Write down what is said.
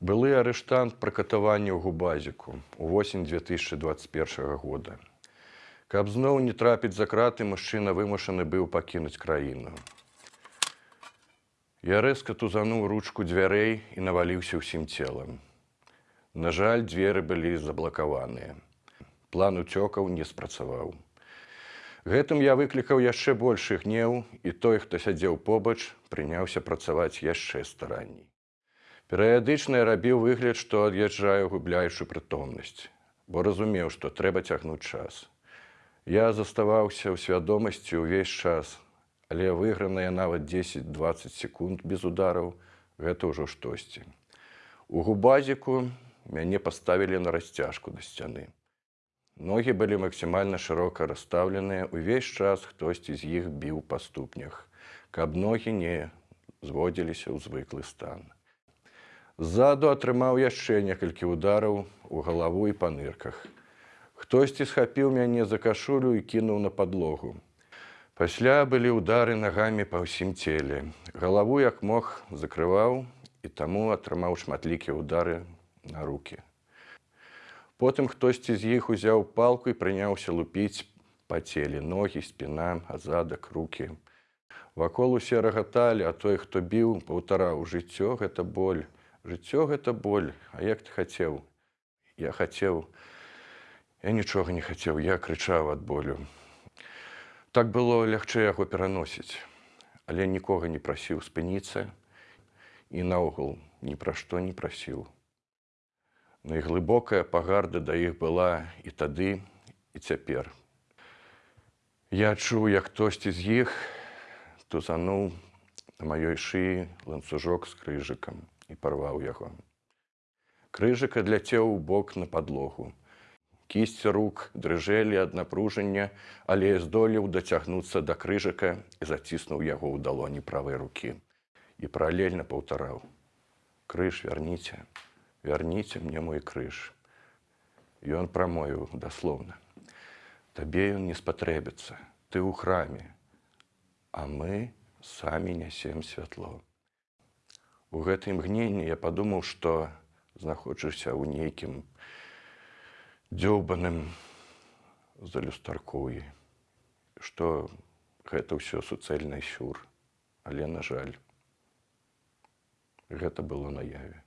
Былы арыштант пры катаванні ў губазіку у восень 2021 года. Каб зноў не трапіць за краты, мужчына вымушаны быў пакінуць краіну. Я рэзка тузануў ручку дзвярэй і наваліўся ўсім целам. На жаль, дзверы былі заблакаваныя. План уцёкаў не спрацаваў. Гэтым я выклікаў яшчэ большы гнеў, і той, хто сядзеў побач, прыняўся працаваць яшчэ старанней. Перыядычна рабіў выгляд, што ад'язджаю губляючы прытомнасць, бо разумеў, што трэба цягнуць час. Я заставаўся ў свядомасці ўвесь час, але выграная нават 10-20 секунд без удараў гэта ўжо штосьці. У губазіку мяне паставілі на расцяжку да сцяны. Ногі былі максімальна шырока расстаўленыя, увесь час хтосьці з іх біў па ступнях, каб ногі не зводзіліся ў звыклы стан. Ззаду атрымаў яшчэ некалькі удараў у галаву і па нырках. Хтосьці схапіў мяне за кашулю і кінуў на падлогу. Пасля былі ўдары нагамі па ўсім целе. Галаву як мог закрываў і таму атрымаў шматлікія ўдары на руки. Потым хтосьці з іх узяў палку і прыняўся лупіць па целе ногі, спіна, азадак, руки. Вакол усе рагаталі, а той, хто біў, паўтараў жыццё гэта боль. Жыццё гэта боль, А як ты хацеў? Я хацеў, я нічога не хацеў, я крычаў ад болю. Так было лягчэй яго пераносіць, але нікога не прасіў спыніцца і наогул ні пра што не прасіў. Найглыбокая пагарда да іх была і тады і цяпер. Я чуў, як хтосьці з іх тузануў на маёй шыі ланцужок з крыжыкам і парваў яго. Крыжык адляцеў у бок на падлогу. Кісці рук дрыжэлі ад напружання, але здолеў дацягнуцца да крыжыка і заціснуў яго ў далоні правай рукі і паралельна паўтараў: крыж вярніце, вярніце мне мой крыж. Ён прамовіў даслоўна: Табе ён не спатрэбіцца, ты ў храме, а мы самі нясем святло. У гэтай імгненні я падумаў, што знаходжуся ў нейкім дзёўбаным за люстаркоі, што гэта ўсё суцэльны сюр, але на жаль, гэта было наяве.